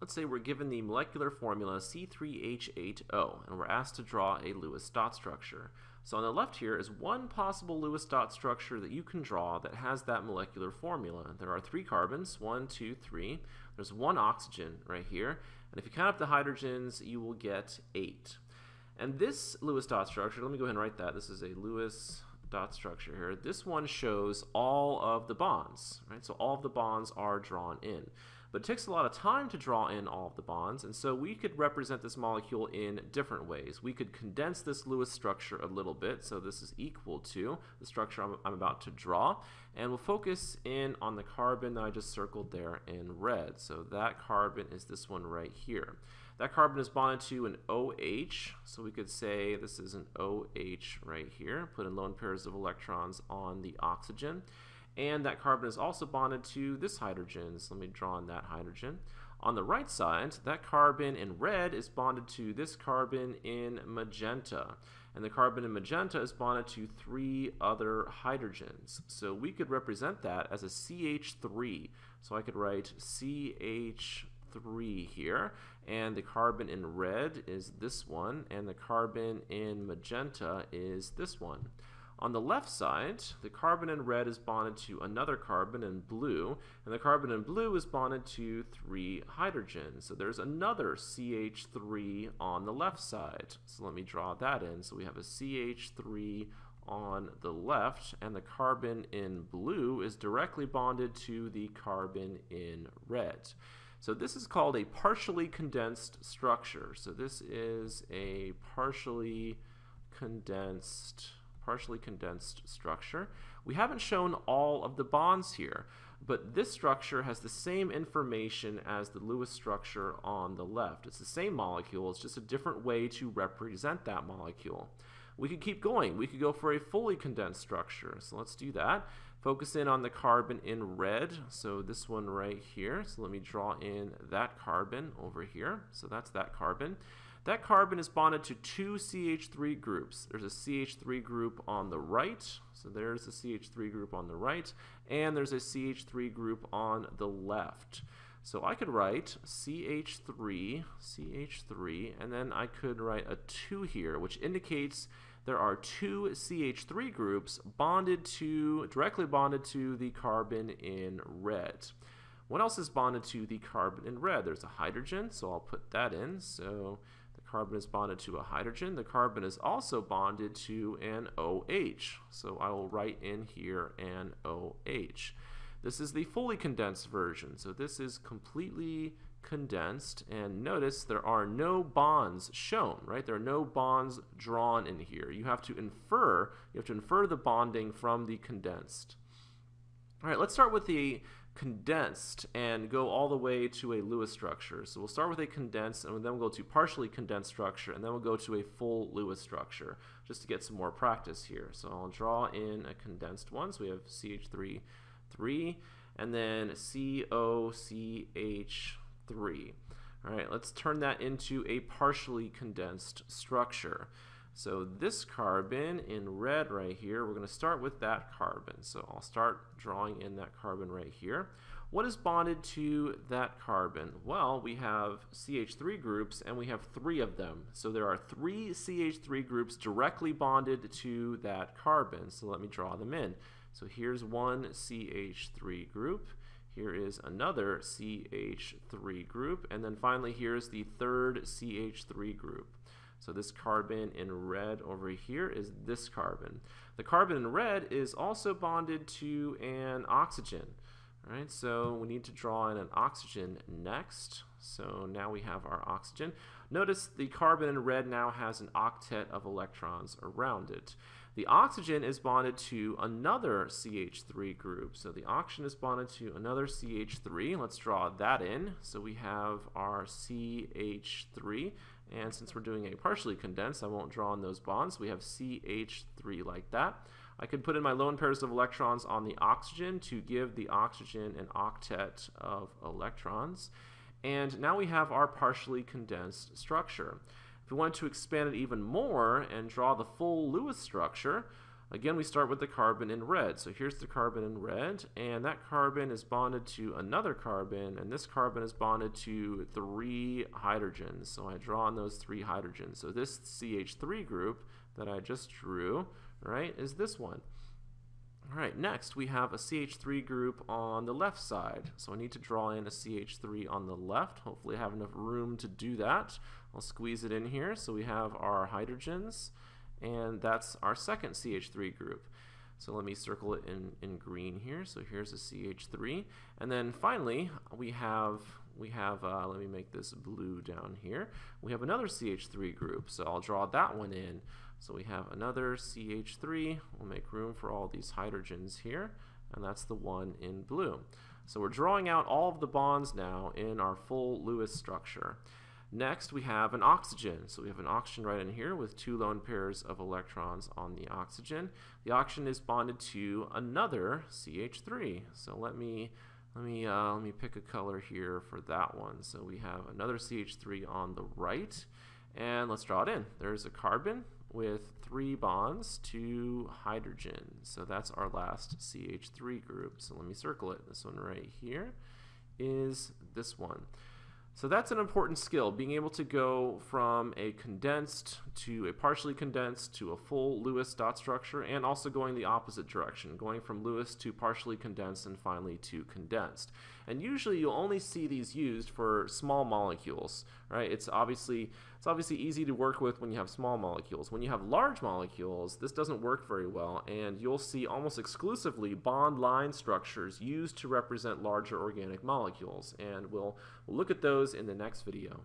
Let's say we're given the molecular formula C3H8O and we're asked to draw a Lewis dot structure. So on the left here is one possible Lewis dot structure that you can draw that has that molecular formula. There are three carbons, one, two, three. There's one oxygen right here, and if you count up the hydrogens, you will get eight. And this Lewis dot structure, let me go ahead and write that. This is a Lewis dot structure here. This one shows all of the bonds, right? So all of the bonds are drawn in. But it takes a lot of time to draw in all of the bonds, and so we could represent this molecule in different ways. We could condense this Lewis structure a little bit, so this is equal to the structure I'm, I'm about to draw, and we'll focus in on the carbon that I just circled there in red. So that carbon is this one right here. That carbon is bonded to an OH, so we could say this is an OH right here, put in lone pairs of electrons on the oxygen. And that carbon is also bonded to this hydrogen. So let me draw on that hydrogen. On the right side, that carbon in red is bonded to this carbon in magenta. And the carbon in magenta is bonded to three other hydrogens. So we could represent that as a CH3. So I could write CH3 here. And the carbon in red is this one. And the carbon in magenta is this one. On the left side, the carbon in red is bonded to another carbon in blue, and the carbon in blue is bonded to three hydrogens. So there's another CH3 on the left side. So let me draw that in. So we have a CH3 on the left, and the carbon in blue is directly bonded to the carbon in red. So this is called a partially condensed structure. So this is a partially condensed partially condensed structure. We haven't shown all of the bonds here, but this structure has the same information as the Lewis structure on the left. It's the same molecule, it's just a different way to represent that molecule. We could keep going. We could go for a fully condensed structure. So let's do that. Focus in on the carbon in red. So this one right here. So let me draw in that carbon over here. So that's that carbon. That carbon is bonded to two CH3 groups. There's a CH3 group on the right, so there's a CH3 group on the right, and there's a CH3 group on the left. So I could write CH3, CH3, and then I could write a 2 here, which indicates there are two CH3 groups bonded to, directly bonded to the carbon in red. What else is bonded to the carbon in red? There's a hydrogen, so I'll put that in. So carbon is bonded to a hydrogen. The carbon is also bonded to an OH. So I will write in here an OH. This is the fully condensed version. So this is completely condensed and notice there are no bonds shown, right? There are no bonds drawn in here. You have to infer, you have to infer the bonding from the condensed. All right, let's start with the condensed and go all the way to a Lewis structure. So we'll start with a condensed and then we'll go to partially condensed structure and then we'll go to a full Lewis structure just to get some more practice here. So I'll draw in a condensed one. So we have CH3, 3, and then COCH3. All right, let's turn that into a partially condensed structure. So this carbon in red right here, we're going to start with that carbon. So I'll start drawing in that carbon right here. What is bonded to that carbon? Well, we have CH3 groups and we have three of them. So there are three CH3 groups directly bonded to that carbon. So let me draw them in. So here's one CH3 group. Here is another CH3 group. And then finally, here's the third CH3 group. So this carbon in red over here is this carbon. The carbon in red is also bonded to an oxygen. All right, so we need to draw in an oxygen next. So now we have our oxygen. Notice the carbon in red now has an octet of electrons around it. The oxygen is bonded to another CH3 group. So the oxygen is bonded to another CH3. Let's draw that in. So we have our CH3 and since we're doing a partially condensed, I won't draw on those bonds. We have CH3 like that. I could put in my lone pairs of electrons on the oxygen to give the oxygen an octet of electrons. And now we have our partially condensed structure. If we want to expand it even more and draw the full Lewis structure, Again, we start with the carbon in red. So here's the carbon in red, and that carbon is bonded to another carbon, and this carbon is bonded to three hydrogens. So I draw on those three hydrogens. So this CH3 group that I just drew, right, is this one. All right, next we have a CH3 group on the left side. So I need to draw in a CH3 on the left. Hopefully I have enough room to do that. I'll squeeze it in here. So we have our hydrogens and that's our second CH3 group. So let me circle it in, in green here. So here's a CH3. And then finally, we have, we have uh, let me make this blue down here. We have another CH3 group. So I'll draw that one in. So we have another CH3. We'll make room for all these hydrogens here. And that's the one in blue. So we're drawing out all of the bonds now in our full Lewis structure. Next, we have an oxygen. So we have an oxygen right in here with two lone pairs of electrons on the oxygen. The oxygen is bonded to another CH3. So let me let me uh, let me pick a color here for that one. So we have another CH3 on the right, and let's draw it in. There's a carbon with three bonds to hydrogen. So that's our last CH3 group. So let me circle it. This one right here is this one. So that's an important skill, being able to go from a condensed to a partially condensed to a full Lewis dot structure and also going the opposite direction, going from Lewis to partially condensed and finally to condensed. And usually you'll only see these used for small molecules, right? It's obviously it's obviously easy to work with when you have small molecules. When you have large molecules, this doesn't work very well, and you'll see almost exclusively bond line structures used to represent larger organic molecules. And we'll, we'll look at those in the next video.